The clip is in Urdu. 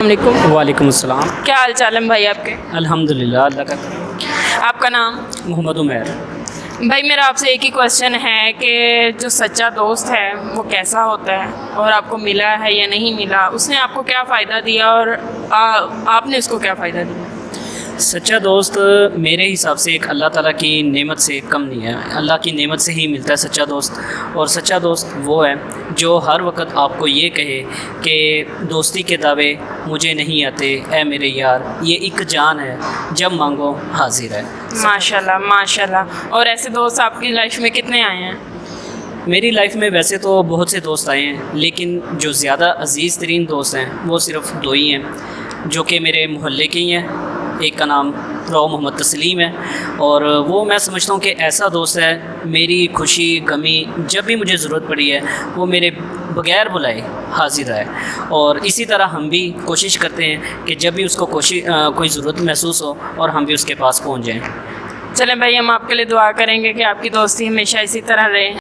علیکم۔ وعلیکم السلام۔ کیا حال چال ہے بھائی آپ کے؟ الحمد للہ اللہ کا۔ آپ کا نام؟ محمد عمیر۔ بھائی میرا آپ سے ایک ہی کوشچن ہے کہ جو سچا دوست ہے وہ کیسا ہوتا ہے؟ اور آپ کو ملا ہے یا نہیں ملا؟ اس نے آپ کو کیا فائدہ دیا اور آپ نے اس کو کیا فائدہ دیا؟ سچا دوست میرے حساب سے ایک اللہ تعالیٰ کی نعمت سے کم نہیں ہے۔ اللہ کی نعمت سے ہی ملتا ہے سچا دوست۔ اور سچا دوست وہ ہے جو ہر وقت آپ کو یہ کہے کہ دوستی کے دعوے مجھے نہیں آتے اے میرے یار یہ ایک جان ہے جب مانگو حاضر ہے۔ ماشاء اللہ ماشاء اللہ اور ایسے دوست آپ کی لائف میں کتنے آئے ہیں؟ میری لائف میں ویسے تو بہت سے دوست آئے ہیں لیکن جو زیادہ عزیز ترین دوست ہیں وہ صرف دو ہی ہیں جو کہ میرے محلے کے ہی ہیں۔ ایک کا نام رو محمد تسلیم ہے اور وہ میں سمجھتا ہوں کہ ایسا دوست ہے، میری خوشی، غمی، جب بھی مجھے ضرورت پڑی ہے، وہ میرے بغیر بلائے حاضر ہے۔ اور اسی طرح ہم بھی کوشش کرتے ہیں کہ جب بھی اس کو کوشش کوئی ضرورت محسوس ہو اور ہم بھی اس کے پاس پہنچ جائیں۔ چلیں بھائی، ہم آپ کے لیے دعا کریں گے کہ آپ کی دوستی ہمیشہ اسی طرح رہے۔